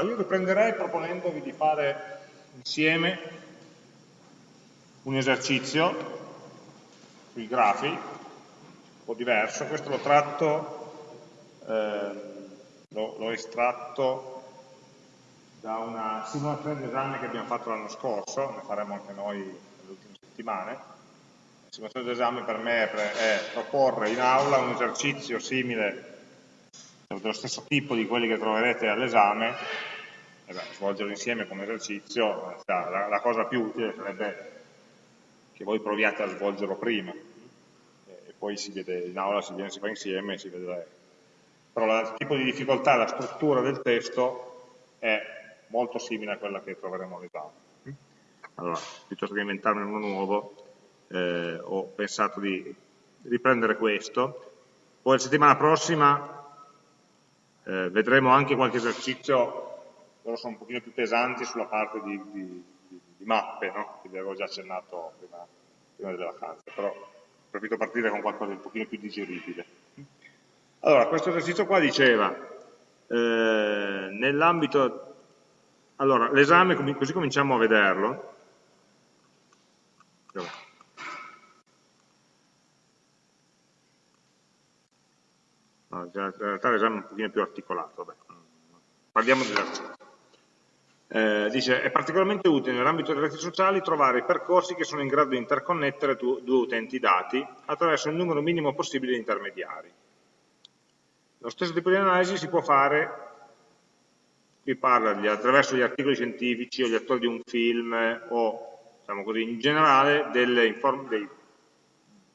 Io riprenderei proponendovi di fare insieme un esercizio sui grafi, un po' diverso, questo l'ho tratto, eh, l'ho estratto da una simulazione di esame che abbiamo fatto l'anno scorso, ne faremo anche noi nelle ultime settimane. La simulazione d'esame per me è proporre in aula un esercizio simile dello stesso tipo di quelli che troverete all'esame, eh svolgerlo insieme come esercizio, la, la, cosa più utile sarebbe che voi proviate a svolgerlo prima, e poi si vede in aula, si viene, si fa insieme, si vede. Però il tipo di difficoltà, la struttura del testo è molto simile a quella che troveremo all'esame. Allora, piuttosto che inventarne uno nuovo, eh, ho pensato di riprendere questo, poi la settimana prossima eh, vedremo anche qualche esercizio, loro sono un pochino più pesanti sulla parte di, di, di, di mappe, no? che vi avevo già accennato prima, prima delle vacanze, però ho preferito partire con qualcosa di un pochino più digeribile. Allora, questo esercizio qua diceva, eh, nell'ambito, allora, l'esame, così cominciamo a vederlo, In realtà l'esame è un pochino più articolato. Vabbè. Parliamo dell'articolo. Eh, dice, è particolarmente utile nell'ambito delle reti sociali trovare i percorsi che sono in grado di interconnettere due utenti dati attraverso il numero minimo possibile di intermediari. Lo stesso tipo di analisi si può fare, qui parla di, attraverso gli articoli scientifici o gli attori di un film o, diciamo così, in generale dei,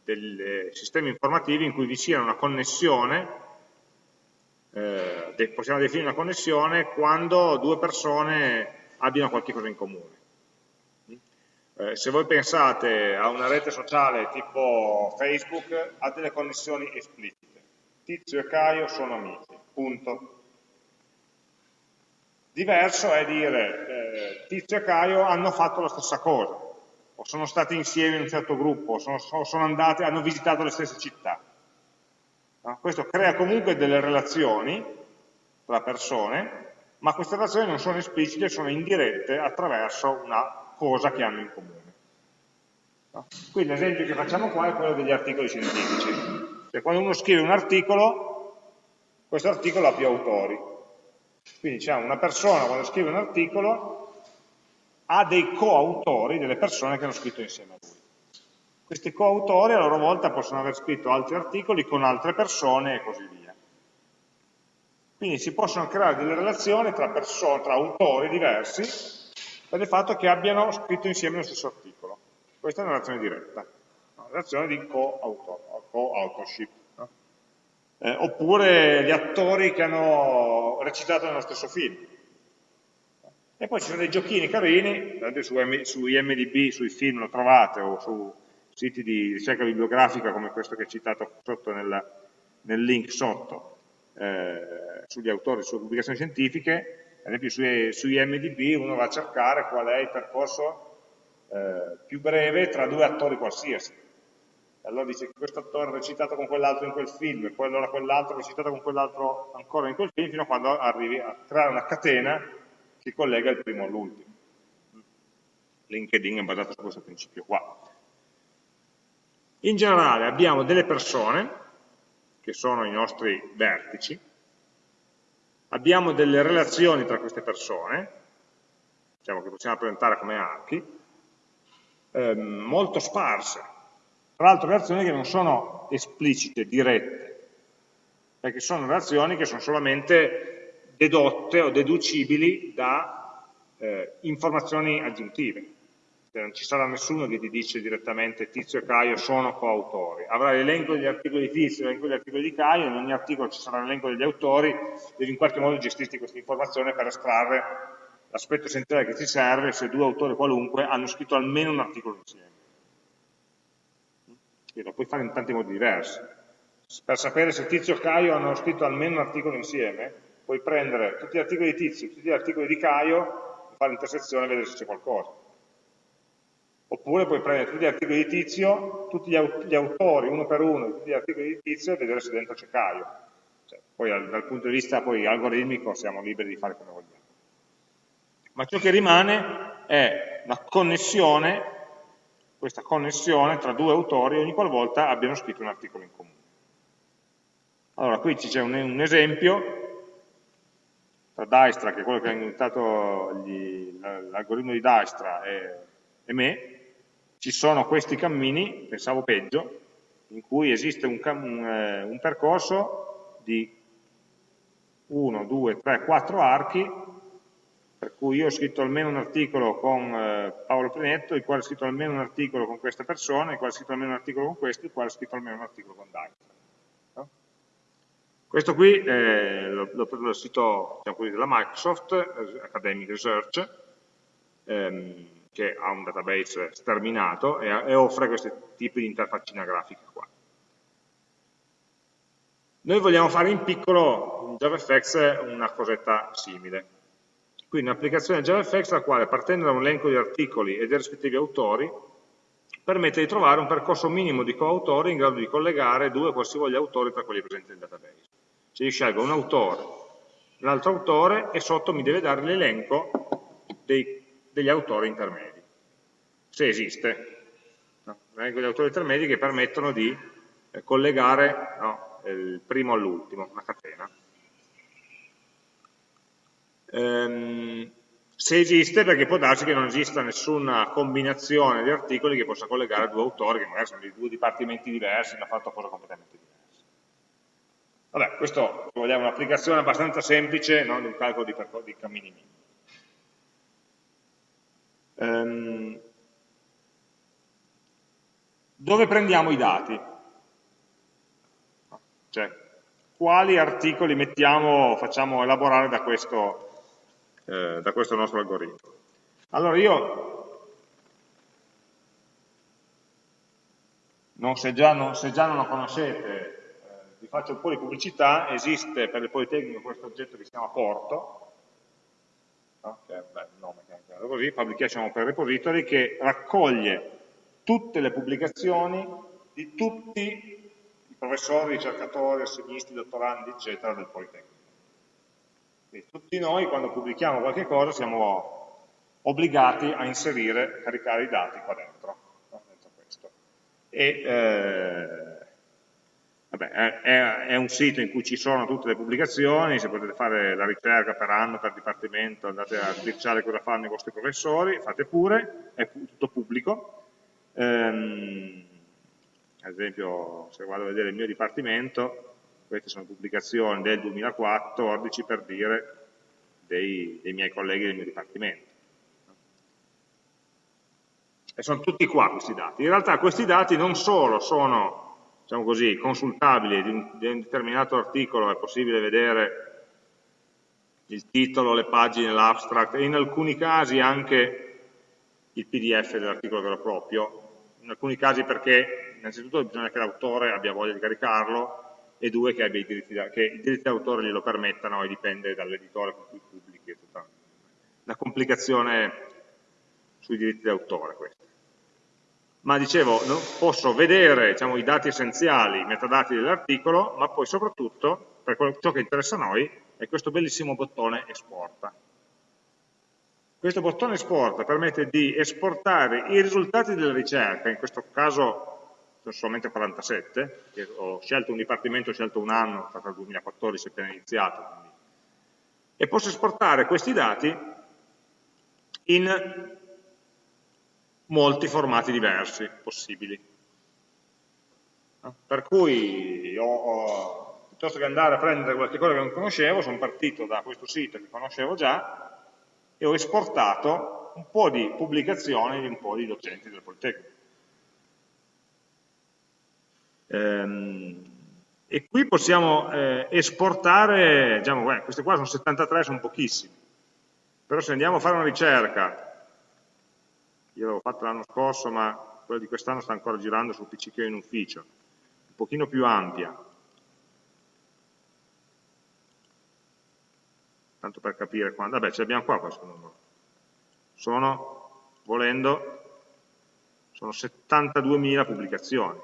dei sistemi informativi in cui vi sia una connessione eh, possiamo definire una connessione quando due persone abbiano qualche cosa in comune. Eh, se voi pensate a una rete sociale tipo Facebook, ha delle connessioni esplicite. Tizio e Caio sono amici, punto. Diverso è dire eh, Tizio e Caio hanno fatto la stessa cosa, o sono stati insieme in un certo gruppo, o sono, sono andati, hanno visitato le stesse città. Questo crea comunque delle relazioni tra persone, ma queste relazioni non sono esplicite, sono indirette attraverso una cosa che hanno in comune. Quindi l'esempio che facciamo qua è quello degli articoli scientifici. Cioè, quando uno scrive un articolo, questo articolo ha più autori. Quindi diciamo, una persona quando scrive un articolo ha dei coautori, delle persone che hanno scritto insieme a lui. Questi coautori a loro volta possono aver scritto altri articoli con altre persone e così via. Quindi si possono creare delle relazioni tra, tra autori diversi per il fatto che abbiano scritto insieme lo stesso articolo. Questa è una relazione diretta, una relazione di co-authorship. no? eh, oppure gli attori che hanno recitato nello stesso film. E poi ci sono dei giochini carini, su, su IMDB, sui film lo trovate, o su siti di ricerca bibliografica come questo che è citato sotto nel, nel link sotto, eh, sugli autori, sulle pubblicazioni scientifiche, ad esempio su, su IMDB uno va a cercare qual è il percorso eh, più breve tra due attori qualsiasi. Allora dice che questo attore ha recitato con quell'altro in quel film, e poi allora quell'altro ha recitato con quell'altro ancora in quel film, fino a quando arrivi a creare una catena che collega il primo all'ultimo. LinkedIn è basato su questo principio qua. In generale abbiamo delle persone, che sono i nostri vertici, abbiamo delle relazioni tra queste persone, diciamo che possiamo rappresentare come archi, ehm, molto sparse. Tra l'altro relazioni che non sono esplicite, dirette, perché sono relazioni che sono solamente dedotte o deducibili da eh, informazioni aggiuntive non ci sarà nessuno che ti dice direttamente Tizio e Caio sono coautori, avrai l'elenco degli articoli di Tizio e l'elenco degli articoli di Caio, in ogni articolo ci sarà l'elenco degli autori, devi in qualche modo gestirti questa informazione per estrarre l'aspetto essenziale che ti serve se due autori qualunque hanno scritto almeno un articolo insieme. E lo puoi fare in tanti modi diversi. Per sapere se Tizio e Caio hanno scritto almeno un articolo insieme, puoi prendere tutti gli articoli di Tizio tutti gli articoli di Caio, fare l'intersezione e vedere se c'è qualcosa Oppure puoi prendere tutti gli articoli di Tizio, tutti gli, autori, uno per uno, di tutti gli articoli di Tizio e vedere se dentro c'è Caio. Cioè, poi dal, punto di vista poi, algoritmico siamo liberi di fare come vogliamo. ma ciò che rimane è una connessione, questa connessione tra due autori ogni qualvolta abbiano scritto un articolo in comune. Allora, qui c'è un, un, esempio tra Dijkstra, che è quello che ha inventato l'algoritmo di Dijkstra, e, e me, ci sono questi cammini, pensavo peggio, in cui esiste un, un, eh, un percorso di 1, 2, 3, 4 archi, per cui io ho scritto almeno un articolo con eh, Paolo Plinetto, il quale ha scritto almeno un articolo con questa persona, il quale ha scritto almeno un articolo con questo, il quale ha scritto almeno un articolo con Dijkstra. No? Questo qui è l'ho preso dal sito diciamo della Microsoft, eh, Academic Research, ehm, che ha un database sterminato e, e offre questi tipi di interfaccina grafica qua. Noi vogliamo fare in piccolo in JavaFX una cosetta simile. Quindi un'applicazione JavaFX la quale partendo da un elenco di articoli e dei rispettivi autori permette di trovare un percorso minimo di coautori in grado di collegare due qualsivoglia autori tra quelli presenti nel database. Se io scelgo un autore, un altro autore e sotto mi deve dare l'elenco dei degli autori intermedi, se esiste. No? Degli autori intermedi che permettono di eh, collegare no, il primo all'ultimo, una catena. Ehm, se esiste, perché può darsi che non esista nessuna combinazione di articoli che possa collegare due autori, che magari sono di due dipartimenti diversi, hanno fatto cose completamente diverse. Vabbè, questo, è un'applicazione abbastanza semplice no, di un calcolo di, di cammini minimi. Um, dove prendiamo i dati? Cioè, quali articoli mettiamo, facciamo elaborare da questo, eh, da questo nostro algoritmo? Allora io, non, se, già non, se, già non, lo conoscete, eh, vi faccio un po' di pubblicità, esiste per il Politecnico questo oggetto che si chiama Porto, no? che è beh, il nome che è chiaro così, Publication Open Repository, che raccoglie tutte le pubblicazioni di tutti i professori, ricercatori, assegnisti, dottorandi, eccetera, del Politecnico. Quindi tutti noi, quando pubblichiamo qualche cosa, siamo obbligati a inserire, a caricare i dati qua dentro, no? dentro questo. E, eh, Vabbè, è, è, un sito in cui ci sono tutte le pubblicazioni, se potete fare la ricerca per anno, per dipartimento, andate a sbirciare cosa fanno i vostri professori, fate pure, è tutto pubblico. Ehm, ad esempio, se vado a vedere il mio dipartimento, queste sono pubblicazioni del 2014 per dire dei, dei miei colleghi del mio dipartimento. E sono tutti qua questi dati. In realtà questi dati non solo sono diciamo così, consultabili di un, di un determinato articolo è possibile vedere il titolo, le pagine, l'abstract e in alcuni casi anche il pdf dell'articolo vero e proprio, in alcuni casi perché innanzitutto bisogna che l'autore abbia voglia di caricarlo e due che, i diritti d'autore glielo permettano e dipende dall'editore con cui pubblichi, è tutta una complicazione sui diritti d'autore questa ma dicevo, posso vedere diciamo, i dati essenziali, i metadati dell'articolo, ma poi soprattutto, per ciò che interessa a noi, è questo bellissimo bottone esporta. Questo bottone esporta permette di esportare i risultati della ricerca, in questo caso sono solamente 47, ho scelto un dipartimento, ho scelto un anno, è il 2014 appena iniziato, quindi. e posso esportare questi dati in molti formati diversi possibili. Per cui ho, ho, piuttosto che andare a prendere qualche cosa che non conoscevo, sono partito da questo sito che conoscevo già e ho esportato un po' di pubblicazioni di un po' di docenti del Politecnico. Ehm, e qui possiamo eh, esportare, diciamo, beh, queste qua sono 73, sono pochissime, però se andiamo a fare una ricerca io l'avevo fatto l'anno scorso, ma quella di quest'anno sta ancora girando sul PC che ho in ufficio, un pochino più ampia. Tanto per capire quando, vabbè ce l'abbiamo qua questo numero. Sono, volendo, sono 72.000 pubblicazioni.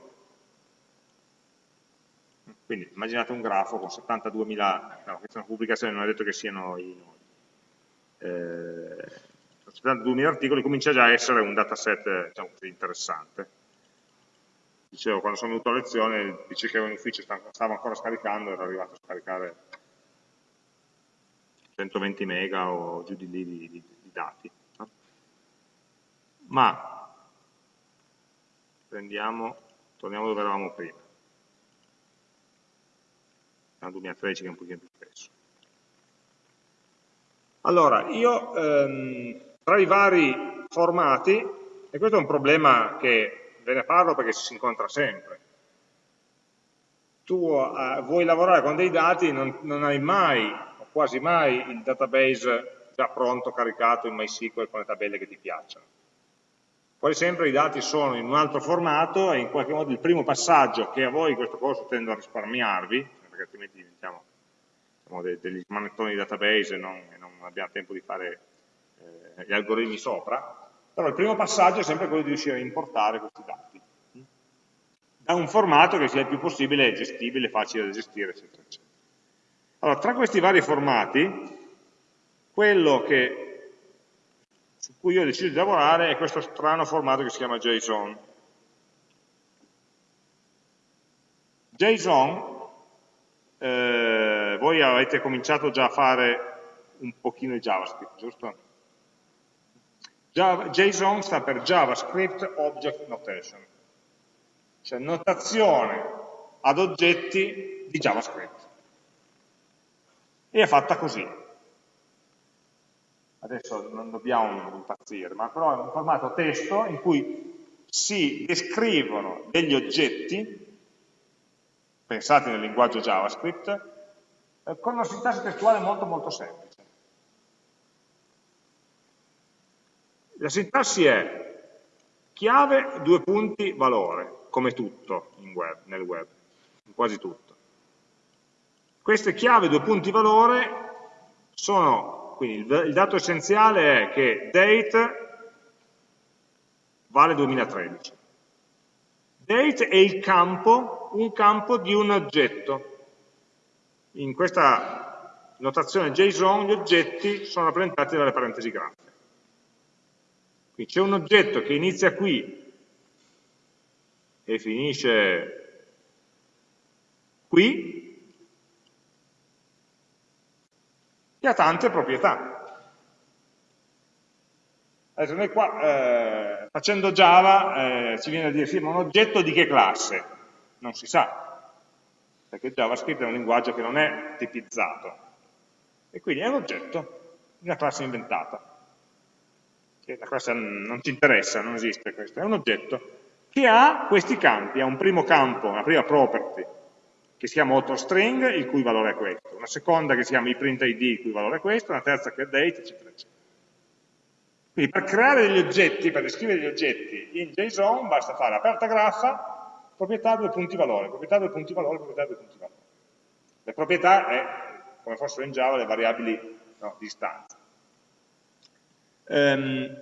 Quindi immaginate un grafo con 72.000, no, queste sono pubblicazioni, non è detto che siano i nodi. eh, 72.000 articoli comincia già a essere un dataset diciamo interessante. Dicevo, quando sono venuto a lezione, dice che in ufficio stavo ancora scaricando, ero arrivato a scaricare 120 mega o giù di lì di, di, di dati. No? Ma prendiamo, torniamo dove eravamo prima. Nel 2013 che è un pochino più spesso. Allora, io ehm, tra i vari formati, e questo è un problema che ve ne parlo perché si incontra sempre, tu eh, vuoi lavorare con dei dati, non, non hai mai, o quasi mai, il database già pronto, caricato in MySQL con le tabelle che ti piacciono. Quasi sempre i dati sono in un altro formato e in qualche modo il primo passaggio che a voi in questo corso tendo a risparmiarvi, perché altrimenti diventiamo diciamo, degli manettoni di database e non, e non abbiamo tempo di fare gli algoritmi sopra, però il primo passaggio è sempre quello di riuscire a importare questi dati da un formato che sia il più possibile gestibile, facile da gestire, eccetera, eccetera. Allora, tra questi vari formati, quello che, su cui io ho deciso di lavorare è questo strano formato che si chiama JSON. JSON, eh, voi avete cominciato già a fare un pochino di JavaScript, giusto? JSON sta per JavaScript Object Notation, cioè notazione ad oggetti di JavaScript. E è fatta così. Adesso non dobbiamo impazzire, ma però è un formato testo in cui si descrivono degli oggetti, pensati nel linguaggio JavaScript, eh, con una sintassi testuale molto molto semplice. La sintassi è chiave, due punti, valore, come tutto web, nel web, quasi tutto. Queste chiave, due punti, valore sono, quindi il, il dato essenziale è che date vale 2013. Date è il campo, un campo di un oggetto. In questa notazione JSON gli oggetti sono rappresentati dalle parentesi grafiche. Quindi c'è un oggetto che inizia qui e finisce qui, che ha tante proprietà. Adesso noi qua, eh, facendo Java, eh, ci viene a dire, sì, ma un oggetto di che classe? Non si sa, perché JavaScript è un linguaggio che non è tipizzato, e quindi è un oggetto, una classe inventata classe non ci interessa, non esiste questo, è un oggetto che ha questi campi, ha un primo campo, una prima property, che si chiama AutoString, il cui valore è questo, una seconda che si chiama iPrintID, il cui valore è questo, una terza che è date, eccetera, eccetera. Quindi per creare degli oggetti, per descrivere degli oggetti in JSON, basta fare aperta graffa, proprietà due punti valore, proprietà due punti valore, proprietà due punti valore. Le proprietà è, come fossero in Java, le variabili no, di istanza. Ehm,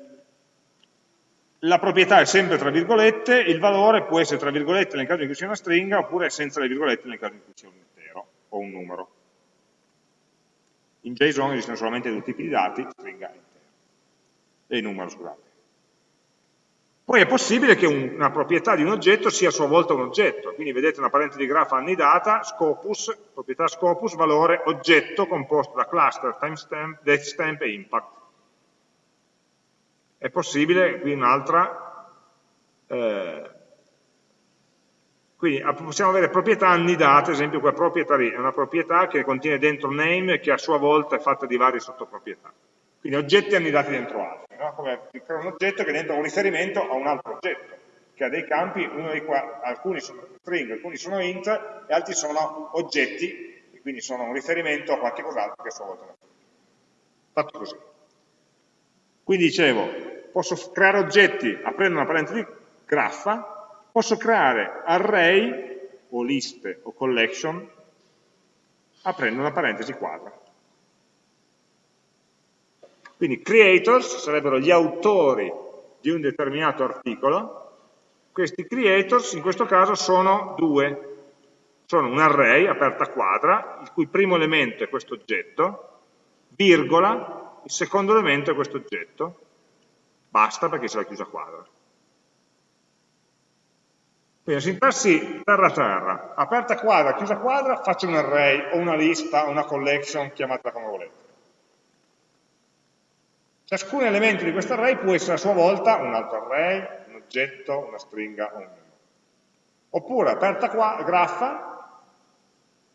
la proprietà è sempre tra virgolette, il valore può essere tra virgolette nel caso in cui sia una stringa oppure senza le virgolette nel caso in cui sia un intero o un numero. In JSON esistono solamente due tipi di dati, stringa e intero, e numero, scusate. Poi è possibile che un, una proprietà di un oggetto sia a sua volta un oggetto, quindi vedete una parente di grafo anni data, scopus, proprietà scopus, valore oggetto composto da cluster, timestamp, datestamp e impact. È possibile, qui un'altra, eh, quindi possiamo avere proprietà annidate, ad esempio qua proprietary è una proprietà che contiene dentro name che a sua volta è fatta di varie sottoproprietà. Quindi oggetti annidati dentro altri, no? come un oggetto che dentro un riferimento a un altro oggetto, che ha dei campi, qua, alcuni sono string, alcuni sono int, e altri sono oggetti, e quindi sono un riferimento a qualche cos'altro che a sua volta è Fatto così. Quindi dicevo, posso creare oggetti aprendo una parentesi graffa, posso creare array o liste o collection aprendo una parentesi quadra. Quindi creators sarebbero gli autori di un determinato articolo, questi creators in questo caso sono due, sono un array aperta quadra, il cui primo elemento è questo oggetto, virgola, il secondo elemento è questo oggetto, basta perché c'è la chiusa quadra. Quindi la sintassi terra-terra, aperta quadra, chiusa quadra, faccio un array o una lista o una collection, chiamatela come volete. Ciascun elemento di questo array può essere a sua volta un altro array, un oggetto, una stringa o un numero. Oppure aperta qua, graffa,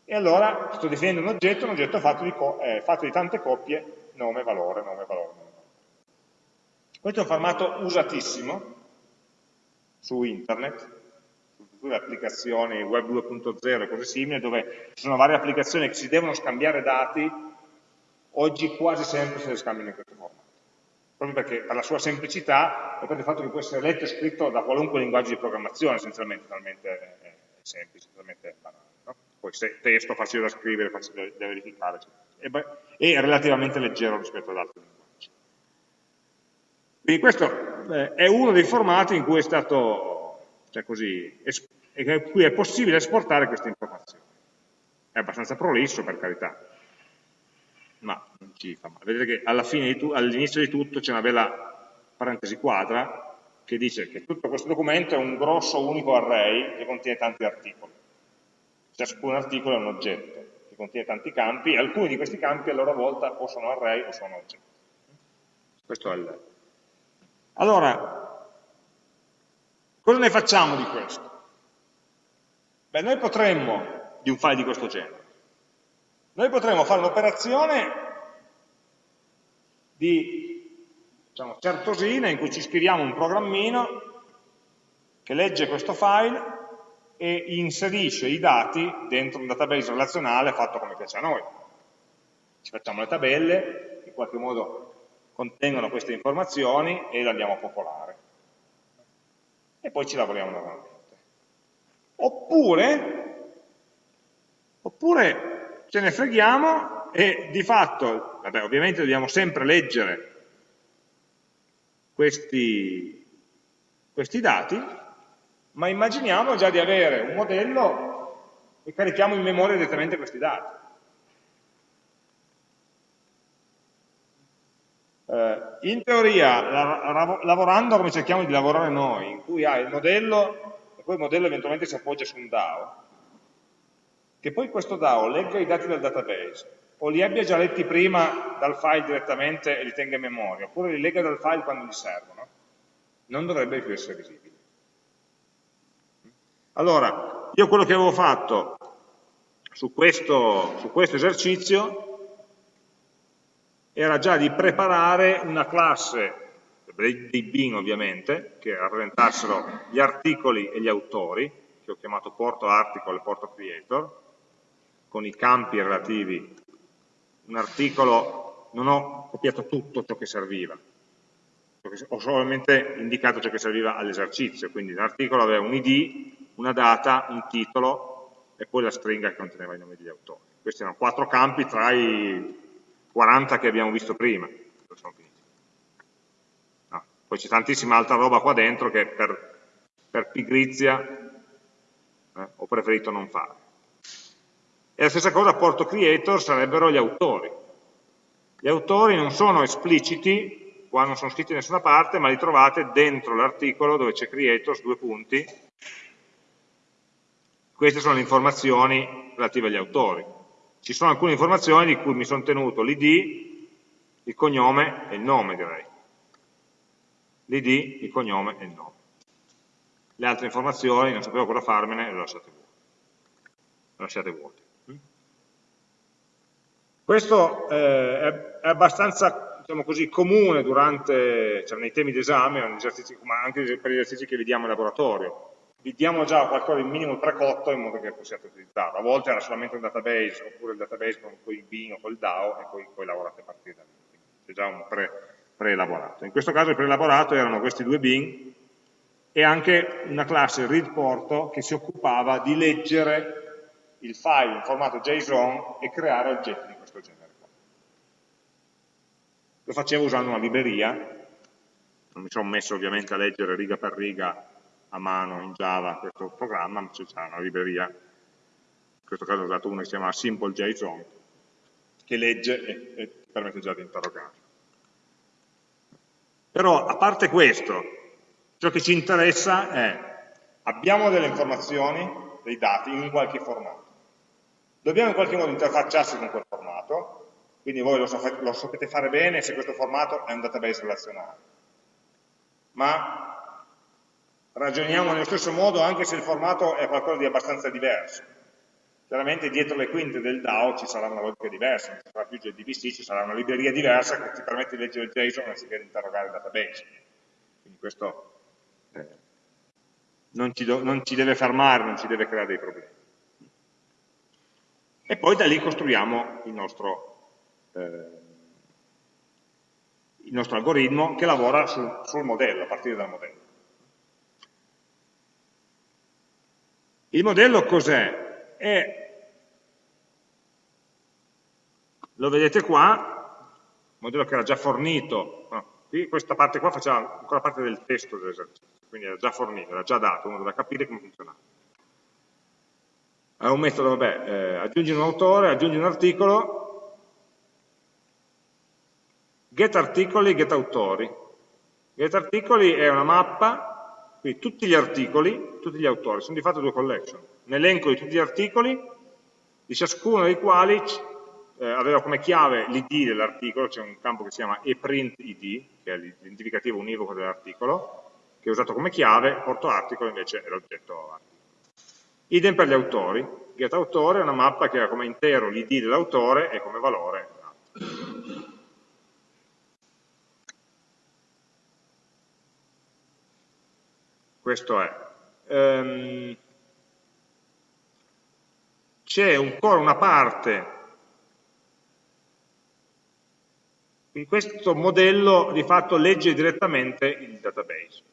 e allora sto definendo un oggetto, un oggetto fatto di, eh, fatto di tante coppie, nome, valore, nome, valore. Questo è un formato usatissimo su internet, tutte le applicazioni web 2.0 e cose simili, dove ci sono varie applicazioni che si devono scambiare dati, oggi quasi sempre se le scambiano in questo formato proprio perché per la sua semplicità e per il fatto che può essere letto e scritto da qualunque linguaggio di programmazione, essenzialmente, talmente è semplice, talmente banale. No? Poi se testo facile da scrivere, facile da verificare, e, è relativamente leggero rispetto ad altri linguaggi. Quindi questo eh, è uno dei formati in cui è stato, cioè così, cui è possibile esportare queste informazioni. È abbastanza prolisso, per carità, ma non ci fa male. Vedete che all'inizio di tutto c'è una bella parentesi quadra che dice che tutto questo documento è un grosso unico array che contiene tanti articoli. Ciascun articolo è un oggetto che contiene tanti campi e alcuni di questi campi a loro volta o sono array o sono oggetti. Questo è il... Allora, cosa ne facciamo di questo? Beh, noi potremmo, di un file di questo genere, noi potremmo fare un'operazione di diciamo, certosina in cui ci scriviamo un programmino che legge questo file e inserisce i dati dentro un database relazionale fatto come piace a noi. Ci facciamo le tabelle, in qualche modo contengono queste informazioni e le andiamo a popolare. E poi ci lavoriamo normalmente. Oppure, oppure ce ne freghiamo e di fatto, vabbè, ovviamente dobbiamo sempre leggere questi, questi dati, ma immaginiamo già di avere un modello e carichiamo in memoria direttamente questi dati. In teoria, lavorando come cerchiamo di lavorare noi, in cui hai il modello e poi il modello eventualmente si appoggia su un DAO, che poi questo DAO legga i dati dal database o li abbia già letti prima dal file direttamente e li tenga in memoria, oppure li legga dal file quando gli servono, non dovrebbe più essere visibile. Allora, io quello che avevo fatto su questo, su questo esercizio era già di preparare una classe dei bin ovviamente, che rappresentassero gli articoli e gli autori, che ho chiamato porto article e porto creator, con i campi relativi un articolo, non ho copiato tutto ciò che serviva, ho solamente indicato ciò che serviva all'esercizio, quindi l'articolo aveva un id, una data, un titolo e poi la stringa che conteneva i nomi degli autori. Questi erano quattro campi tra i 40 che abbiamo visto prima. No, poi c'è tantissima altra roba qua dentro che per, per pigrizia eh, ho preferito non fare. E la stessa cosa porto creator sarebbero gli autori. Gli autori non sono espliciti, qua non sono scritti da nessuna parte, ma li trovate dentro l'articolo dove c'è creators, due punti. Queste sono le informazioni relative agli autori. Ci sono alcune informazioni di cui mi sono tenuto l'id, il cognome e il nome direi. L'id, il cognome e il nome. Le altre informazioni non sapevo cosa farmene le lasciate vuote. Le lasciate vuote. Questo eh, è abbastanza diciamo così, comune durante, cioè nei temi d'esame, ma anche per gli esercizi che vediamo in laboratorio. Vi diamo già qualcosa di minimo precotto in modo che possiate utilizzarlo. A volte era solamente un database, oppure il database con il bin o col DAO, e poi, poi lavorate a partire da lì. C'è già un pre-elaborato. in questo caso il pre-elaborato erano questi due bin e anche una classe readPorto che si occupava di leggere il file in formato JSON e creare oggetti di questo genere. Lo facevo usando una libreria, non mi sono messo ovviamente a leggere riga per riga a mano in Java questo programma, ma c'è una libreria, in questo caso ho usato una che si chiama Simple JSON, che legge e, e permette già di interrogare. Però, a parte questo, ciò che ci interessa è, abbiamo delle informazioni, dei dati, in qualche formato. Dobbiamo in qualche modo interfacciarsi con quel formato, quindi voi lo sapete fare bene se questo formato è un database relazionale. Ma ragioniamo nello stesso modo anche se il formato è qualcosa di abbastanza diverso. Chiaramente dietro le quinte del DAO ci sarà una logica diversa, non ci sarà più JDBC, ci sarà una libreria diversa che ti permette di leggere il JSON anziché di interrogare il database. Quindi questo eh, non, ci non ci deve fermare, non ci deve creare dei problemi. E poi da lì costruiamo il nostro, eh, il nostro algoritmo che lavora sul, sul modello, a partire dal modello. Il modello cos'è? e lo vedete qua, modello che era già fornito, no, qui questa parte qua faceva ancora parte del testo dell'esercizio, quindi era già fornito, era già dato, uno doveva capire come funzionava. È un metodo, vabbè, eh, aggiungi un autore, aggiungi un articolo, get articoli, get autori. Get articoli è una mappa, quindi tutti gli articoli, tutti gli autori, sono di fatto due collection un elenco di tutti gli articoli, di ciascuno dei quali eh, aveva come chiave l'id dell'articolo, c'è un campo che si chiama ePrintID, che è l'identificativo univoco dell'articolo, che è usato come chiave, porto articolo invece è l'oggetto articolo. Idem per gli autori, getAutore è una mappa che ha come intero l'id dell'autore e come valore questo è. Um, c'è ancora una parte in questo modello di fatto legge direttamente il database,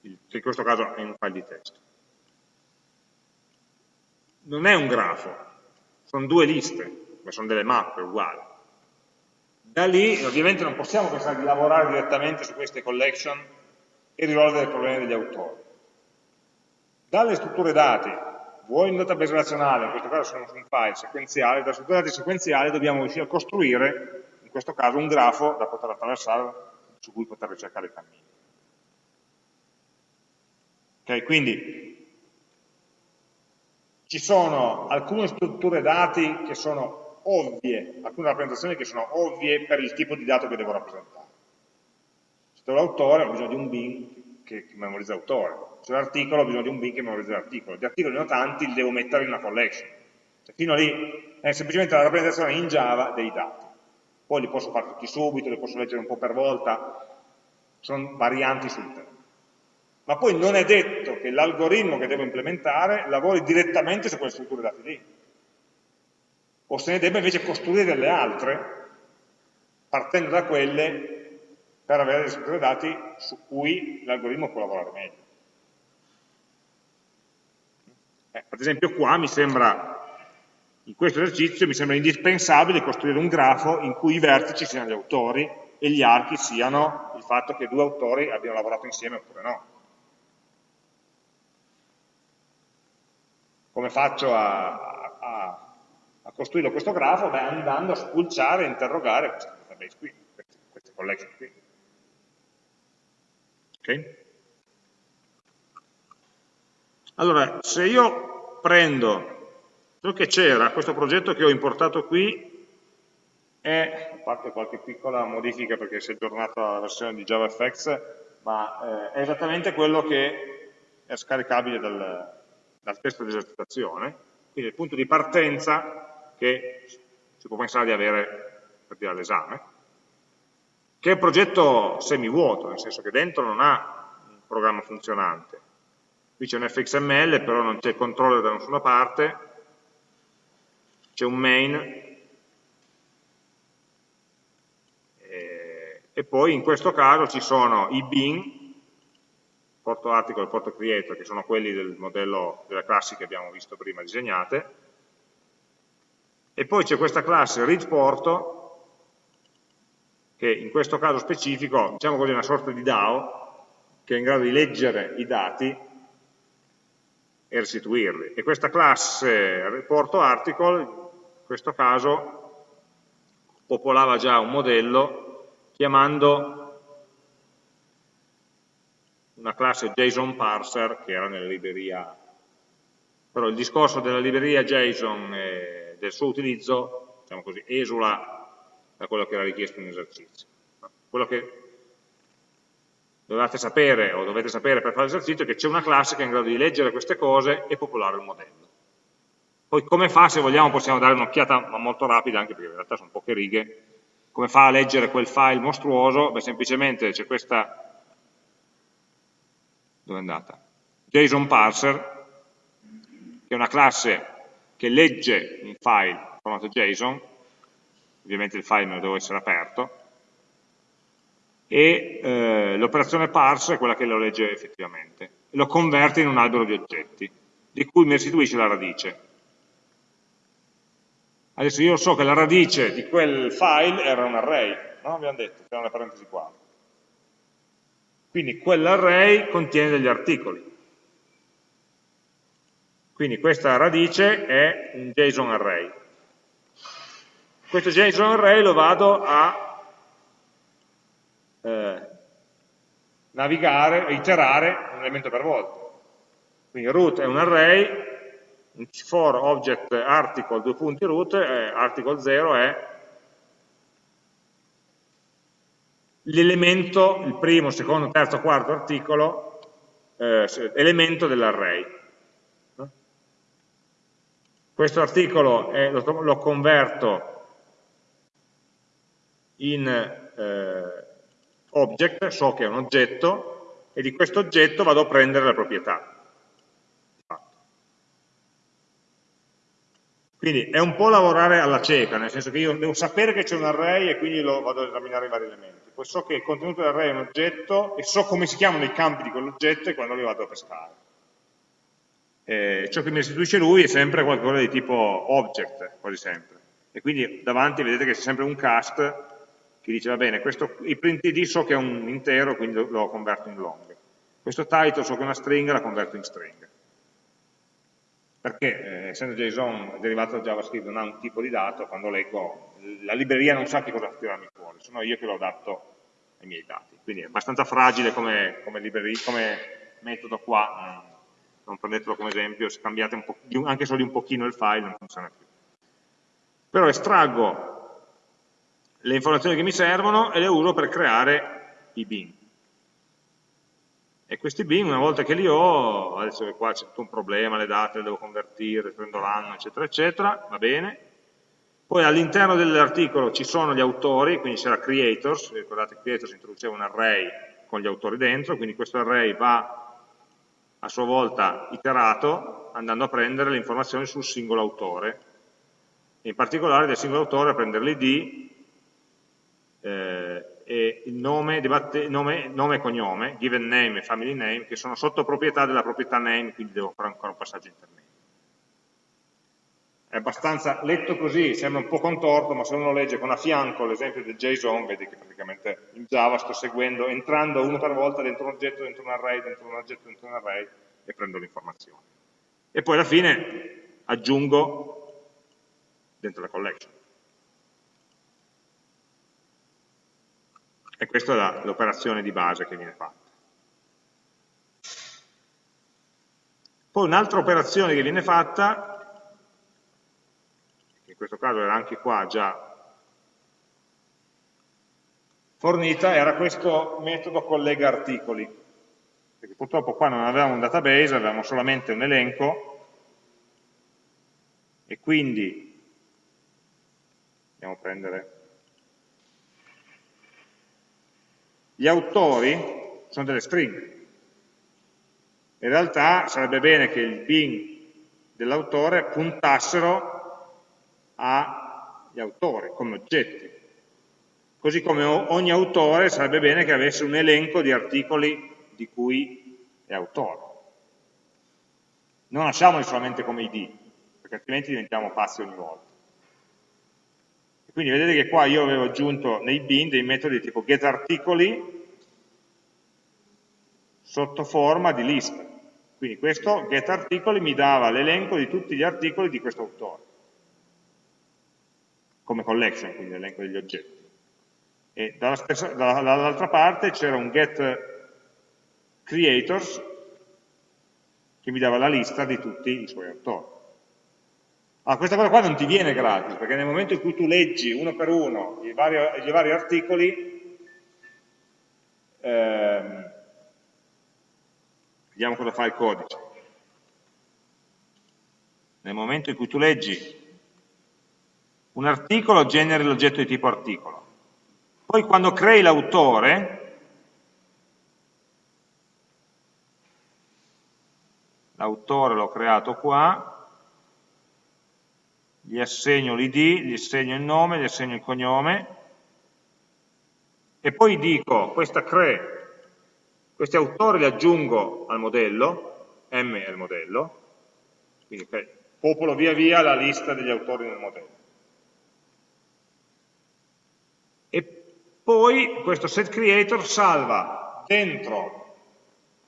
che in questo caso è un file di testo. Non è un grafo, sono due liste, ma sono delle mappe uguali. Da lì ovviamente non possiamo pensare di lavorare direttamente su queste collection e risolvere i problemi degli autori. Dalle strutture dati vuoi in database relazionale, in questo caso sono un file sequenziale, da strutture dati sequenziali dobbiamo riuscire a costruire, in questo caso, un grafo da poter attraversare, su cui poter ricercare i cammini. Ok, quindi ci sono alcune strutture dati che sono ovvie, alcune rappresentazioni che sono ovvie per il tipo di dato che devo rappresentare. Se l'autore ho bisogno di un bin che memorizza l'autore, c'è l'articolo, ho bisogno di un bin che memorizza l'articolo. Gli articoli ne ho tanti, li devo mettere in una collection. Cioè, fino lì è semplicemente la rappresentazione in Java dei dati. Poi li posso fare tutti subito, li posso leggere un po' per volta, sono varianti sul tema. Ma poi non è detto che l'algoritmo che devo implementare lavori direttamente su quelle strutture dati lì. O se ne debba invece costruire delle altre, partendo da quelle per avere delle strutture dati su cui l'algoritmo può lavorare meglio. Eh, ad esempio qua mi sembra, in questo esercizio mi sembra indispensabile costruire un grafo in cui i vertici siano gli autori e gli archi siano il fatto che due autori abbiano lavorato insieme oppure no. Come faccio a, a, a costruire questo grafo? Beh, andando a spulciare e interrogare queste database qui, queste, queste collection qui. Ok? Allora, se io prendo ciò che c'era, questo progetto che ho importato qui, è, a parte qualche piccola modifica perché si è aggiornata la versione di JavaFX, ma eh, è esattamente quello che è scaricabile dal, dal testo di esercitazione, quindi il punto di partenza che si può pensare di avere per dire all'esame, che è un progetto semivuoto, nel senso che dentro non ha un programma funzionante, qui c'è un fxml però non c'è controller da nessuna parte c'è un main e, e poi in questo caso ci sono i bin porto article e porto creator che sono quelli del modello della classe che abbiamo visto prima disegnate e poi c'è questa classe readPorto che in questo caso specifico diciamo così è una sorta di DAO che è in grado di leggere i dati e restituirli. E questa classe reporto article, in questo caso, popolava già un modello chiamando una classe JSON parser che era nella libreria. Però il discorso della libreria JSON e del suo utilizzo, diciamo così, esula da quello che era richiesto in esercizio. Quello che dovete sapere o dovete sapere per fare l'esercizio è che c'è una classe che è in grado di leggere queste cose e popolare il modello. Poi come fa, se vogliamo, possiamo dare un'occhiata ma molto rapida, anche perché in realtà sono poche righe, come fa a leggere quel file mostruoso? Beh, semplicemente c'è questa, dove è andata? JSON parser, che è una classe che legge un file in formato JSON, ovviamente il file non deve essere aperto, e eh, l'operazione parse è quella che lo legge effettivamente, lo converte in un albero di oggetti, di cui mi restituisce la radice. Adesso io so che la radice di quel file era un array, no? Abbiamo detto, c'era una parentesi qua. Quindi quell'array contiene degli articoli. Quindi questa radice è un JSON array. Questo JSON array lo vado a eh, navigare, iterare un elemento per volta. Quindi root è un array, for object article due punti root, eh, article 0 è l'elemento, il primo, secondo, terzo, quarto articolo, eh, elemento dell'array. Questo articolo è, lo, lo, converto in eh, object, so che è un oggetto, e di questo oggetto vado a prendere la proprietà. Quindi è un po' lavorare alla cieca, nel senso che io devo sapere che c'è un array e quindi lo vado ad esaminare i vari elementi. Poi so che il contenuto dell'array è un oggetto e so come si chiamano i campi di quell'oggetto e quando li vado a pescare. Eh, ciò che mi restituisce lui è sempre qualcosa di tipo object, quasi sempre. E quindi davanti vedete che c'è sempre un cast che dice, va bene, questo, il print id so che è un intero, quindi lo converto in long. Questo title so che è una stringa, la converto in string perché eh, essendo JSON derivato da JavaScript non ha un tipo di dato, quando leggo la libreria non sa che cosa tirarmi fuori, sono io che lo adatto ai miei dati. Quindi è abbastanza fragile come, come, come metodo qua, non prendetelo come esempio, se cambiate anche solo un pochino il file non funziona più. Però estraggo le informazioni che mi servono e le uso per creare i bin. E questi bin, una volta che li ho, adesso qua c'è tutto un problema, le date le devo convertire, prendo l'anno, eccetera, eccetera, va bene. Poi all'interno dell'articolo ci sono gli autori, quindi c'era creators, ricordate creators introduceva un array con gli autori dentro, quindi questo array va a sua volta iterato andando a prendere le informazioni sul singolo autore, in particolare del singolo autore a prendere l'id, eh, nome, nome, nome, e cognome, given name e family name, che sono sotto proprietà della proprietà name, quindi devo fare ancora un passaggio intermedio. È abbastanza, letto così, sembra un po' contorto, ma se uno legge con a fianco l'esempio del JSON, vedi che praticamente in Java sto seguendo, entrando uno per volta dentro un oggetto, dentro un array, dentro un oggetto, dentro un array, e prendo l'informazione. E poi alla fine aggiungo dentro la collection. E questa è l'operazione di base che viene fatta. Poi un'altra operazione che viene fatta, che in questo caso era anche qua già fornita, era questo metodo collega articoli. Perché purtroppo qua non avevamo un database, avevamo solamente un elenco, e quindi andiamo a prendere Gli autori sono delle stringhe. In realtà sarebbe bene che il bin dell'autore puntassero agli autori come oggetti. Così come ogni autore sarebbe bene che avesse un elenco di articoli di cui è autore. Non lasciamoli solamente come id, perché altrimenti diventiamo pazzi ogni volta. Quindi vedete che qua io avevo aggiunto nei bin dei metodi tipo getArticoli sotto forma di lista. Quindi questo getArticoli mi dava l'elenco di tutti gli articoli di questo autore, come collection, quindi l'elenco degli oggetti. E dall'altra parte c'era un getCreators creators che mi dava la lista di tutti i suoi autori. Allora, questa cosa qua non ti viene gratis, perché nel momento in cui tu leggi uno per uno i vari, i vari articoli, ehm, vediamo cosa fa il codice. Nel momento in cui tu leggi un articolo, generi l'oggetto di tipo articolo. Poi quando crei l'autore, l'autore l'ho creato qua, gli assegno l'id, gli assegno il nome, gli assegno il cognome, e poi dico, questa cre, questi autori li aggiungo al modello, M è il modello, quindi popolo via via la lista degli autori nel modello. E poi questo set creator salva dentro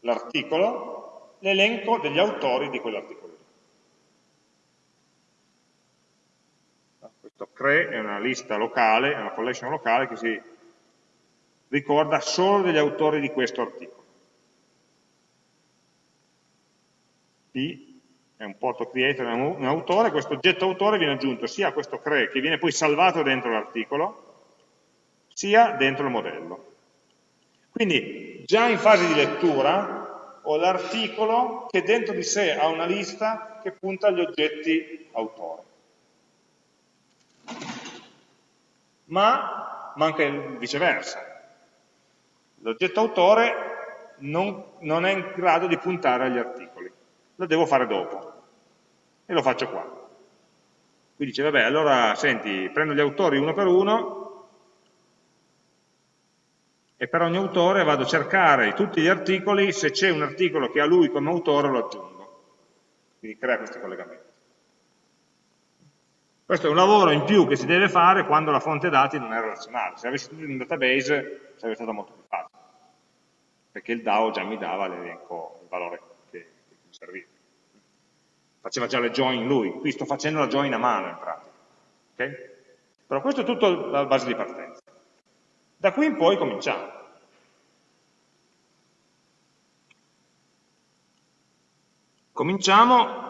l'articolo l'elenco degli autori di quell'articolo. CRE è una lista locale, è una collection locale che si ricorda solo degli autori di questo articolo. P è un porto creator, è un autore, questo oggetto autore viene aggiunto sia a questo CRE che viene poi salvato dentro l'articolo, sia dentro il modello. Quindi già in fase di lettura ho l'articolo che dentro di sé ha una lista che punta agli oggetti autore. Ma manca il viceversa. L'oggetto autore non, non, è in grado di puntare agli articoli. Lo devo fare dopo. E lo faccio qua. Qui dice, vabbè, allora, senti, prendo gli autori uno per uno, e per ogni autore vado a cercare tutti gli articoli, se c'è un articolo che ha lui come autore lo aggiungo. Quindi crea questi collegamenti. Questo è un lavoro in più che si deve fare quando la fonte dati non è relazionale. Se avessi tutto in un database sarebbe stato molto più facile, perché il DAO già mi dava l'elenco, il valore che, che mi serviva. Faceva già le join lui, qui sto facendo la join a mano in pratica. Okay? Però questo è tutto la base di partenza. Da qui in poi cominciamo. Cominciamo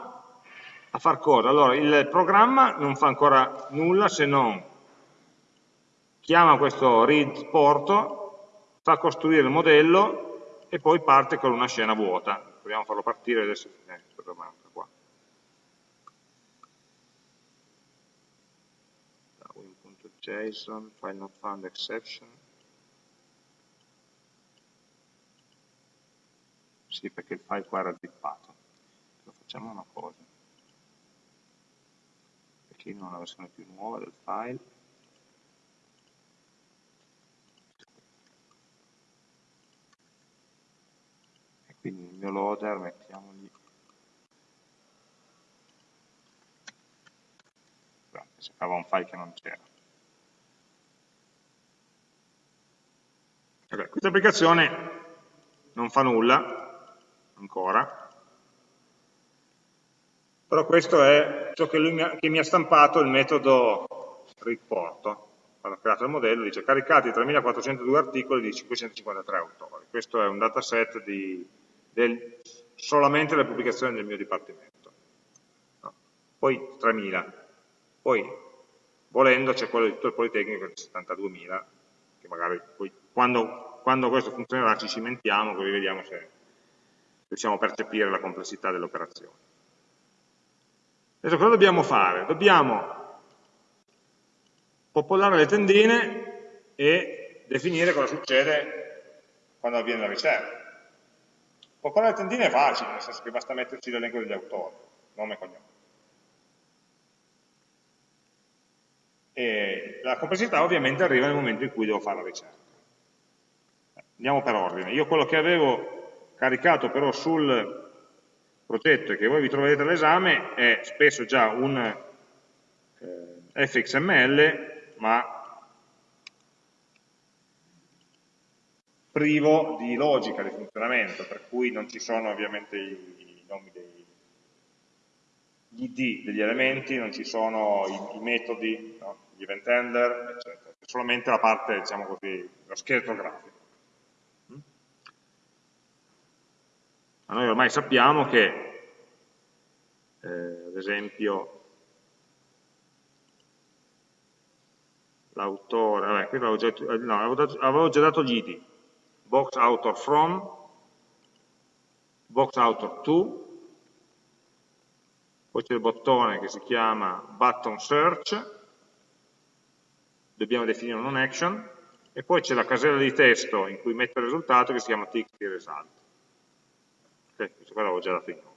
a far cosa? Allora, il programma non fa ancora nulla se non chiama questo read porto, fa costruire il modello e poi parte con una scena vuota. Proviamo a farlo partire adesso. Eh, qua. win.json, file not found exception. Sì, perché il file qua era zippato. Facciamo una cosa. Perché io non ho la versione più nuova del file. E quindi nel mio loader mettiamogli cercava un file che non c'era. Questa applicazione non fa nulla, ancora, però questo è ciò che, mi ha, che mi ha stampato il metodo riporto. Quando ha creato il modello dice caricati 3402 articoli di 553 autori. Questo è un dataset di, del, solamente delle pubblicazioni del mio dipartimento. No. Poi 3000. Poi, volendo, c'è quello di tutto il Politecnico di 72.000, che magari poi, quando, quando questo funzionerà ci cimentiamo, così vediamo se riusciamo a percepire la complessità dell'operazione. Adesso cosa dobbiamo fare? Dobbiamo popolare le tendine e definire cosa succede quando avviene la ricerca. Popolare le tendine è facile, nel senso che basta metterci l'elenco degli autori, nome e cognome. E la complessità ovviamente arriva nel momento in cui devo fare la ricerca. Andiamo per ordine. Io quello che avevo caricato però sul progetto che voi vi troverete all'esame è spesso già un eh, fxml ma privo di logica di funzionamento, per cui non ci sono ovviamente i, i nomi dei gli id degli elementi, non ci sono i, i metodi, no? gli event handler, eccetera, solamente la parte, diciamo così, lo scheletro grafico. Ma noi ormai sappiamo che, eh, ad esempio, l'autore, vabbè, qui avevo già, no, avevo già dato gli id, box author from, box author to, poi c'è il bottone che si chiama button search, dobbiamo definire un action, e poi c'è la casella di testo in cui metto il risultato che si chiama txt result. Questo qua l'avevo già dato in nome.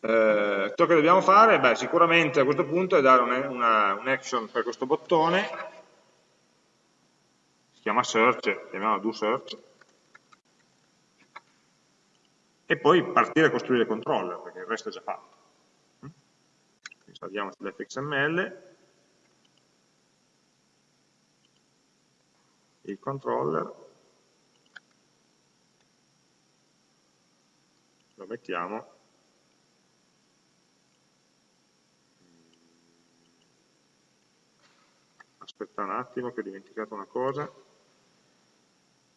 Eh, ciò che dobbiamo fare, beh, sicuramente a questo punto è dare un'action un per questo bottone, si chiama search, chiamiamola do search, e poi partire a costruire il controller, perché il resto è già fatto. Salviamo sull'fxml, il controller, lo mettiamo aspetta un attimo che ho dimenticato una cosa,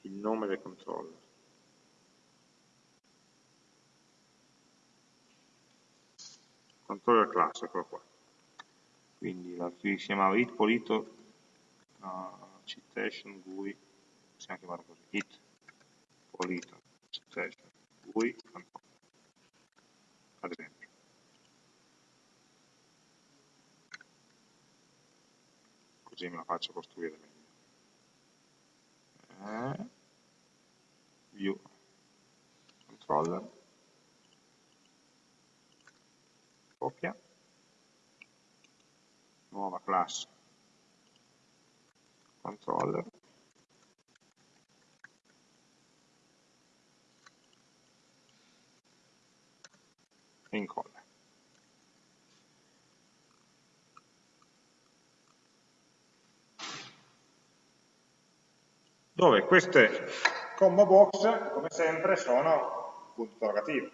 il nome del controller. Controller class, eccolo qua. Quindi la si chiamava it polito uh, citation GUI, possiamo chiamarlo così, it polito citation GUI controller, ad esempio. Così me la faccio costruire meglio. Eh, view. Controller, copia, nuova classe. Controller, incolla. Dove queste combo box, come sempre, sono punto interrogativo.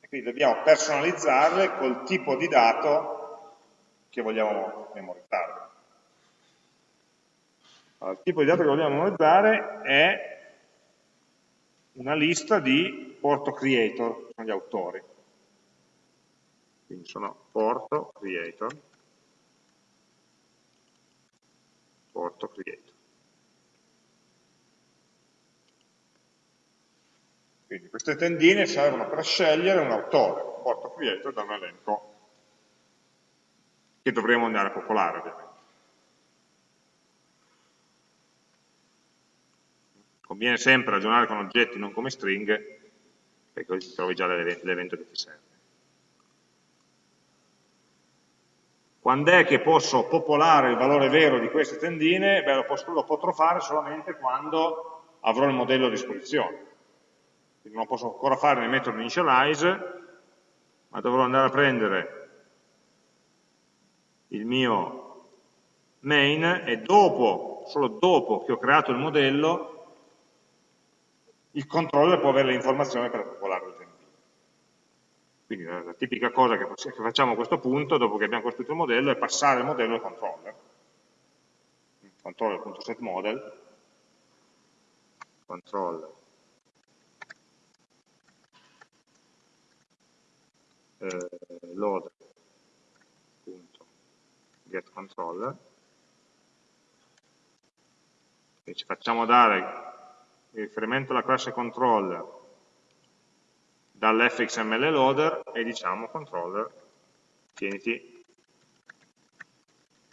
E quindi dobbiamo personalizzarle col tipo di dato che vogliamo memorizzare. Allora, il tipo di dato che vogliamo memorizzare è una lista di porto creator, sono gli autori. Quindi sono porto creator porto create. Quindi queste tendine servono per scegliere un autore, un porto creator da un elenco che dovremo andare a popolare ovviamente. Conviene sempre ragionare con oggetti non come stringhe, perché così trovi già l'evento che ti serve. Quando è che posso popolare il valore vero di queste tendine? Beh, lo, posso, lo potrò fare solamente quando avrò il modello a disposizione. Quindi non lo posso ancora fare nel metodo initialize, ma dovrò andare a prendere il mio main e dopo, solo dopo che ho creato il modello, il controller può avere le informazioni per tendine. Quindi la, la tipica cosa che, che, facciamo a questo punto, dopo che abbiamo costruito il modello, è passare il modello al controller. Controller.setModel, controller, eh, load.getController e ci facciamo dare il riferimento alla classe controller dall'fxml loader e diciamo controller, tieniti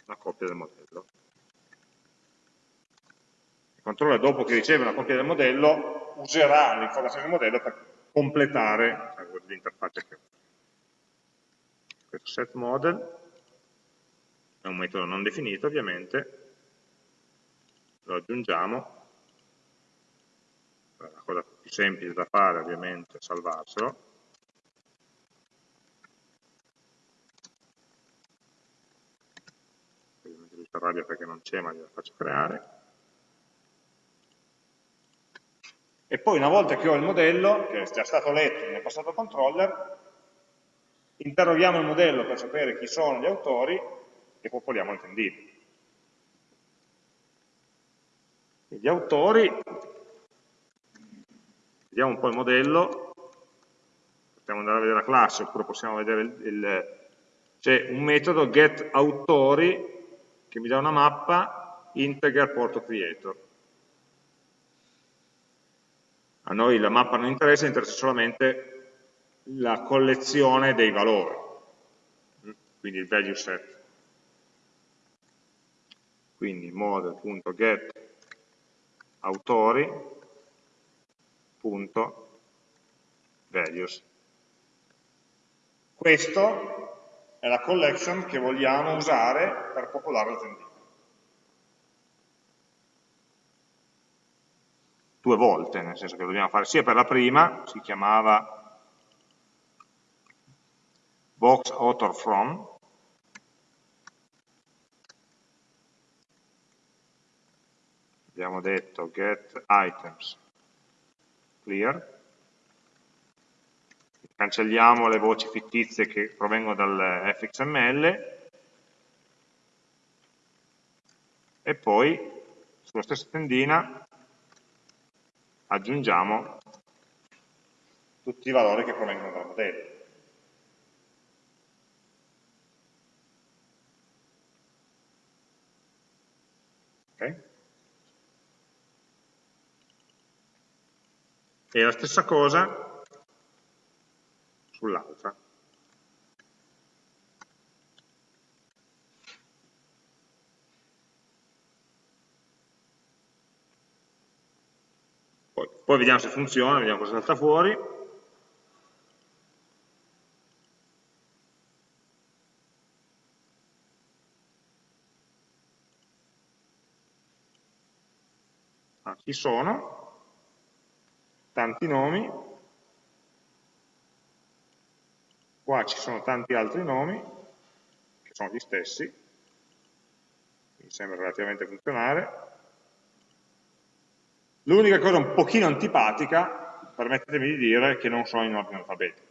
una copia del modello. Il controller dopo che riceve una copia del modello userà l'informazione del modello per completare cioè, l'interfaccia che ho. Questo set model è un metodo non definito ovviamente, lo aggiungiamo la cosa più semplice da fare ovviamente è salvarselo, ovviamente lui si perché non c'è ma gliela faccio creare, e poi una volta che ho il modello, che è già stato letto nel passato controller, interroghiamo il modello per sapere chi sono gli autori e popoliamo il tendino. Gli autori, vediamo un po' il modello, possiamo andare a vedere la classe oppure possiamo vedere c'è un metodo getAutori che mi dà una mappa integer porto creator. A noi la mappa non interessa, interessa solamente la collezione dei valori, quindi il value set. Quindi model.get autori.values. Questo è la collection che vogliamo usare per popolare la tendina. Due volte, nel senso che dobbiamo fare sia per la prima, si chiamava box author from, abbiamo detto get items clear, cancelliamo le voci fittizie che provengono dal fxml e poi sulla stessa tendina aggiungiamo tutti i valori che provengono dal modello. Okay. E la stessa cosa sull'altra. Poi, poi, vediamo se funziona, vediamo cosa salta fuori. Ah, ci sono, tanti nomi, qua ci sono tanti altri nomi, che sono gli stessi, mi sembra relativamente funzionare. L'unica cosa un pochino antipatica, permettetemi di dire, è che non sono in ordine alfabetico.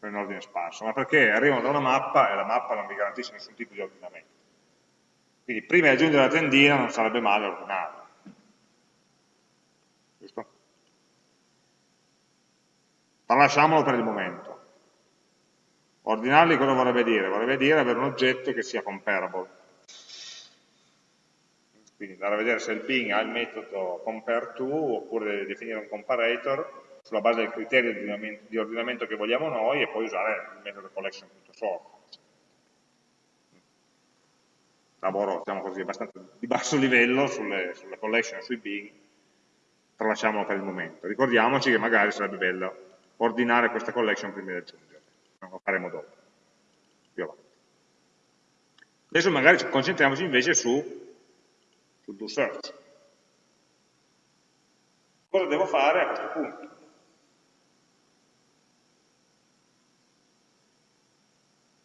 in ordine sparso, ma perché arrivano da una mappa e la mappa non mi garantisce nessun tipo di ordinamento. Quindi prima di aggiungere la tendina non sarebbe male ordinarla. Giusto? Ma lasciamolo per il momento. Ordinarli cosa vorrebbe dire? Vorrebbe dire avere un oggetto che sia comparable. Quindi andare a vedere se il Bing ha il metodo compareTo oppure definire un comparator sulla base del criterio di ordinamento che vogliamo noi e poi usare il metodo collection.sort lavoro diciamo così, abbastanza di basso livello sulle, sulle collection sui Bing, tralasciamolo per il momento. Ricordiamoci che magari sarebbe bello ordinare questa collection prima di aggiungerla, lo faremo dopo, più avanti. Adesso magari concentriamoci invece su, sul do search. Cosa devo fare a questo punto?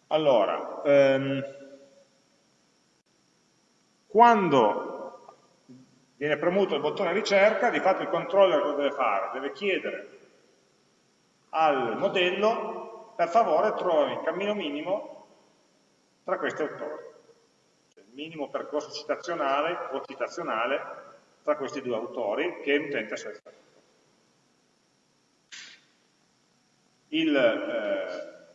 Allora, um, quando viene premuto il bottone ricerca, di fatto il controller cosa deve fare? Deve chiedere al modello, per favore trovi il cammino minimo tra questi autori. Cioè il minimo percorso citazionale o citazionale tra questi due autori che l'utente ha selezionato. Il eh,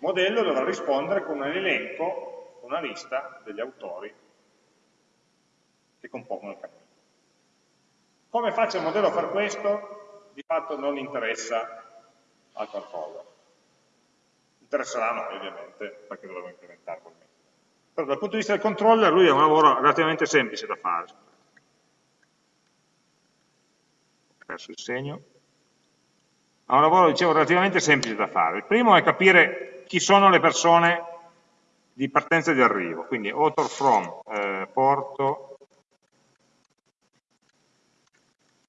modello dovrà rispondere con un elenco, una lista degli autori che compongono il cammino. Come faccio il modello a fare questo? Di fatto non interessa al controller. Interesserà a noi ovviamente, perché dovremo implementare quel metodo. Però dal punto di vista del controller lui è un lavoro relativamente semplice da fare. Ho perso il segno. Ha un lavoro, dicevo, relativamente semplice da fare. Il primo è capire chi sono le persone di partenza e di arrivo, quindi author from, eh, porto,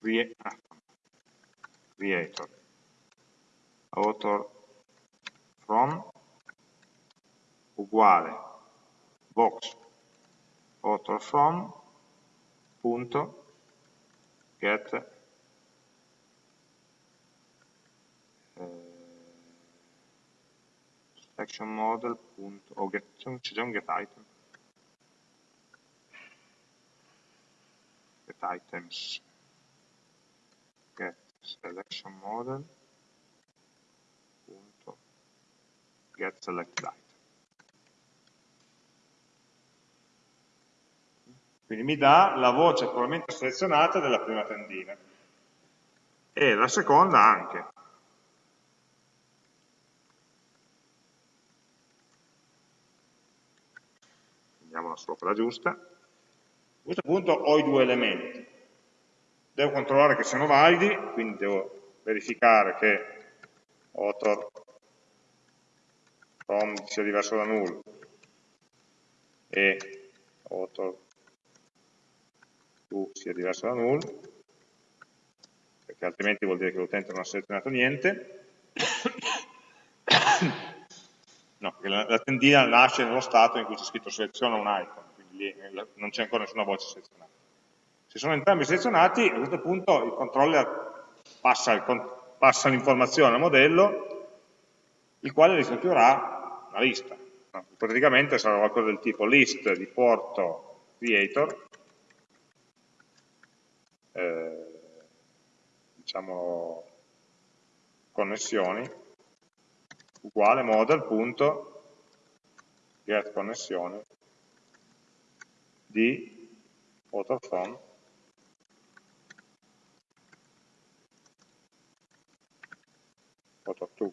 creator ah, author from uguale. Box. Author from punto get eh, action model punto o get c'è già un get item. Get items selection model punto get select item. Quindi mi dà la voce probabilmente selezionata della prima tendina. E la seconda anche. Prendiamola solo quella giusta, a questo punto ho i due elementi, devo controllare che siano validi, quindi devo verificare che author from sia diverso da null e author to sia diverso da null, perché altrimenti vuol dire che l'utente non ha selezionato niente. No, la, la, tendina nasce nello stato in cui c'è scritto seleziona un icon, quindi lì non c'è ancora nessuna voce selezionata. Se sono entrambi selezionati, a questo punto il controller passa, l'informazione al modello, il quale ristrutturerà una lista. Praticamente sarà qualcosa del tipo list di porto creator, eh, diciamo connessioni, uguale model.get connessione di AutoPhone auto2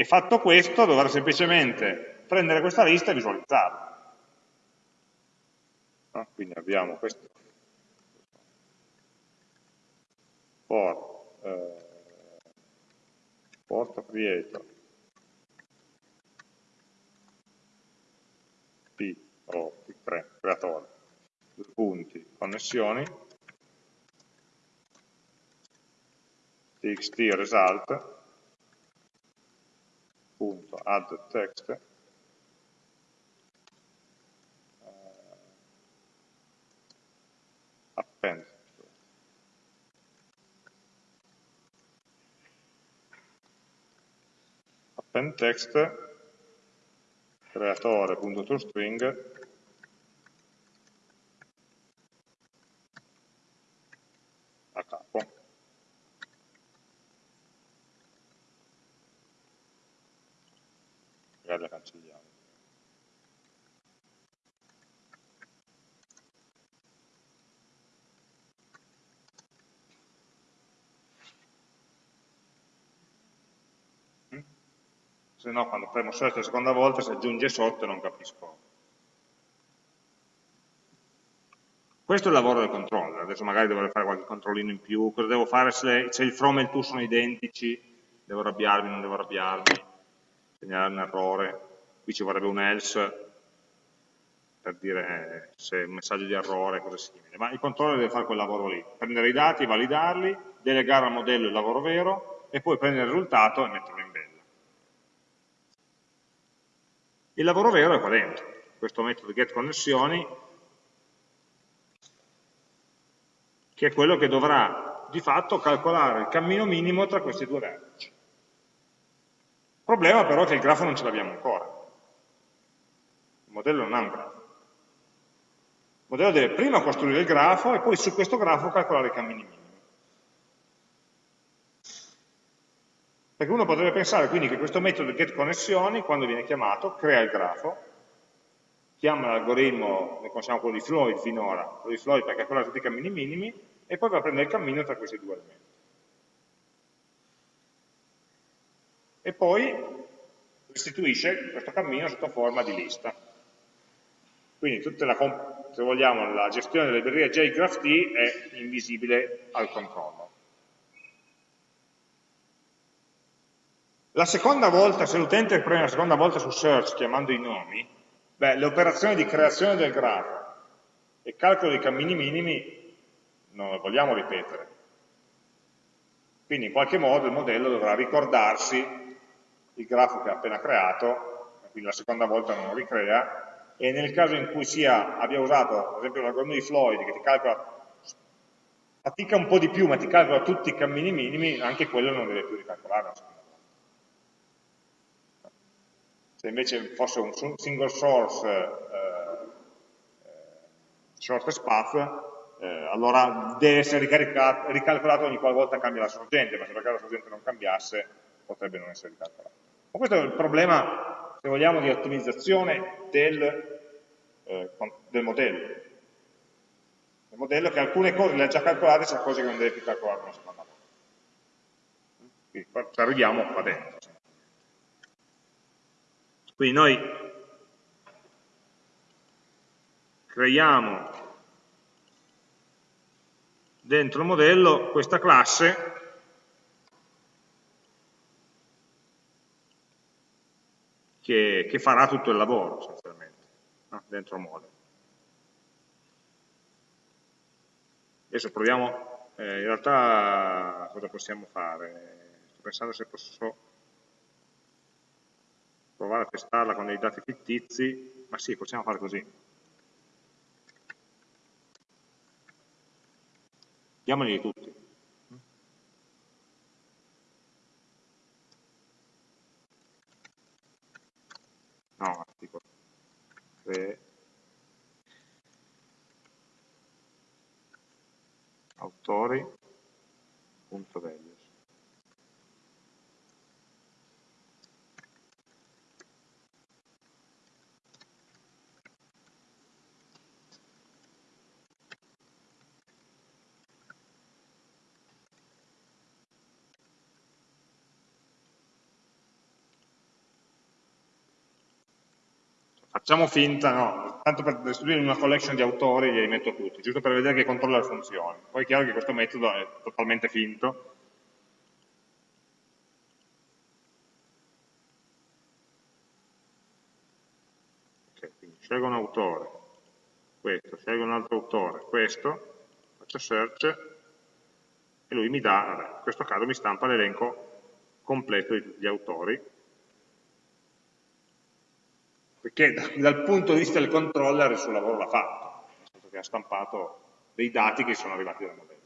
e fatto questo dovrà semplicemente prendere questa lista e visualizzarla. Quindi abbiamo questo. For eh, porto creator p o p3 creatore due punti. Connessioni. Txt result. Punto add text. Eh, append. Append text. creatore.toString a capo. Magari la cancelliamo. Se no quando premo search la seconda volta si aggiunge sotto e non capisco. Questo è il lavoro del controller, adesso magari dovrei fare qualche controllino in più, cosa devo fare se, se il from e il to sono identici, devo arrabbiarmi, non devo arrabbiarmi, segnalare un errore, qui ci vorrebbe un else per dire eh, se è un messaggio di errore, cose simili, ma il controller deve fare quel lavoro lì, prendere i dati, validarli, delegare al modello il lavoro vero e poi prendere il risultato e metterlo in bella. Il lavoro vero è qua dentro, questo metodo getConnessioni, che è quello che dovrà di fatto calcolare il cammino minimo tra questi due vertici. Il problema però è che il grafo non ce l'abbiamo ancora. Il modello non ha un grafo. Il modello deve prima costruire il grafo e poi su questo grafo calcolare i cammini minimi. Perché uno potrebbe pensare quindi che questo metodo getConnessioni, quando viene chiamato, crea il grafo, chiama l'algoritmo, ne conosciamo quello di Floyd finora, quello di Floyd per calcolare tutti i cammini minimi, e poi va a prendere il cammino tra questi due elementi. E poi restituisce questo cammino sotto forma di lista. Quindi tutta la, se vogliamo, la gestione della libreria JGraphT è invisibile al controllo. La seconda volta, se l'utente preme la seconda volta su search chiamando i nomi, beh, le operazioni di creazione del grafo e calcolo dei cammini minimi non le vogliamo ripetere. Quindi in qualche modo il modello dovrà ricordarsi. Il grafo che ha appena creato, quindi la seconda volta non lo ricrea, e nel caso in cui sia, abbia usato, ad esempio, l'algoritmo di Floyd che ti calcola, fatica un po' di più, ma ti calcola tutti i cammini minimi, anche quello non deve più ricalcolare se invece fosse un single source eh, eh shortest path, eh, allora deve essere ricalcolato ogni qualvolta cambia la sorgente, ma se la sorgente non cambiasse potrebbe non essere ricalcolato. Ma questo è il problema, se vogliamo, di ottimizzazione del, eh, del modello. Il modello che alcune cose le ha già calcolate, c'è cose che non deve più calcolare una seconda volta. Quindi ci arriviamo qua dentro. Quindi noi creiamo dentro il modello questa classe che, che farà tutto il lavoro essenzialmente no? dentro il modello. Adesso proviamo, eh, in realtà cosa possiamo fare? Sto pensando se posso provare a testarla con dei dati fittizi, ma sì, possiamo fare così. Diamoli tutti. No, articolo. Cre autori, punto values. Facciamo finta, no, tanto per restituire una collection di autori li metto tutti, giusto per vedere che controller funziona. Poi è chiaro che questo metodo è totalmente finto. Okay, scelgo un autore, questo, scelgo un altro autore, questo, faccio search e lui mi dà, in questo caso mi stampa l'elenco completo di tutti gli autori perché dal punto di vista del controller il suo lavoro l'ha fatto, nel senso che ha stampato dei dati che sono arrivati dal modello.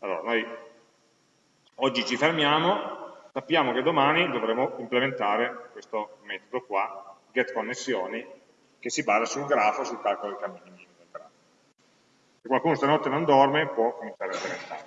Allora, noi oggi ci fermiamo, sappiamo che domani dovremo implementare questo metodo qua, getConnessioni, che si basa sul grafo e sul calcolo dei cammini minimi del grafo. Se qualcuno stanotte non dorme può cominciare a implementarlo.